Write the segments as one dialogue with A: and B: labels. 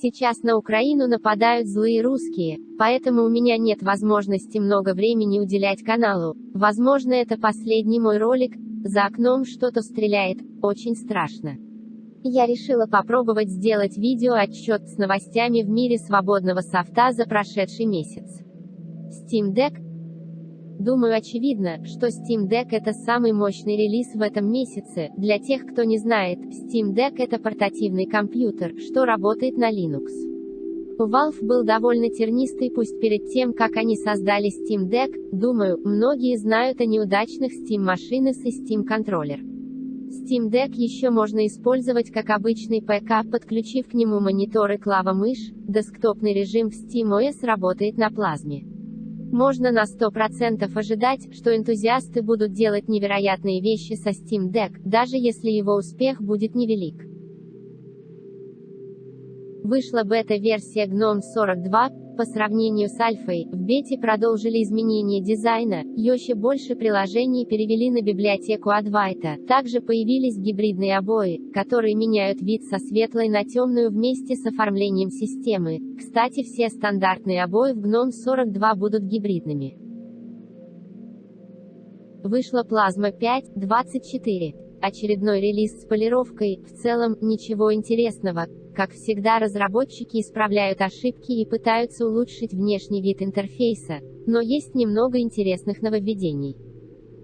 A: Сейчас на Украину нападают злые русские, поэтому у меня нет возможности много времени уделять каналу. Возможно это последний мой ролик, за окном что-то стреляет, очень страшно. Я решила попробовать сделать видео-отчет с новостями в мире свободного софта за прошедший месяц. Steam Deck Думаю очевидно, что Steam Deck это самый мощный релиз в этом месяце. Для тех, кто не знает, Steam Deck это портативный компьютер, что работает на Linux. Valve был довольно тернистый пусть перед тем, как они создали Steam Deck, думаю, многие знают о неудачных Steam машинах и Steam контроллер. Steam Deck еще можно использовать как обычный ПК, подключив к нему монитор и клава-мышь, десктопный режим в SteamOS работает на плазме. Можно на 100% ожидать, что энтузиасты будут делать невероятные вещи со Steam Deck, даже если его успех будет невелик. Вышла бета-версия GNOME 42, по сравнению с альфой, в бете продолжили изменение дизайна, еще больше приложений перевели на библиотеку Advaita, также появились гибридные обои, которые меняют вид со светлой на темную вместе с оформлением системы. Кстати все стандартные обои в GNOME 42 будут гибридными. Вышла Plasma 5.24. Очередной релиз с полировкой, в целом, ничего интересного. Как всегда разработчики исправляют ошибки и пытаются улучшить внешний вид интерфейса, но есть немного интересных нововведений.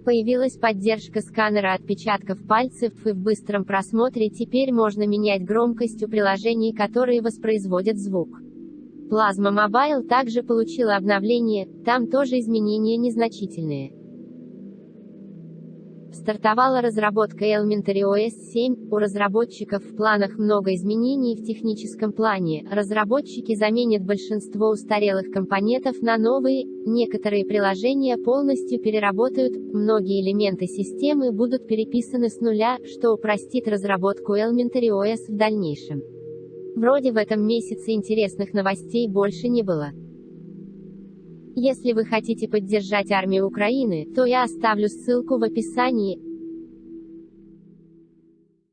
A: Появилась поддержка сканера отпечатков пальцев и в быстром просмотре теперь можно менять громкость у приложений, которые воспроизводят звук. Plasma Mobile также получила обновление, там тоже изменения незначительные. Стартовала разработка Elementary OS 7, у разработчиков в планах много изменений в техническом плане, разработчики заменят большинство устарелых компонентов на новые, некоторые приложения полностью переработают, многие элементы системы будут переписаны с нуля, что упростит разработку Elementary OS в дальнейшем. Вроде в этом месяце интересных новостей больше не было. Если вы хотите поддержать армию Украины, то я оставлю ссылку в описании,